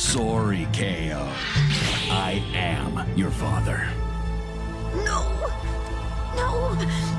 Sorry, KO. I am your father. No. No.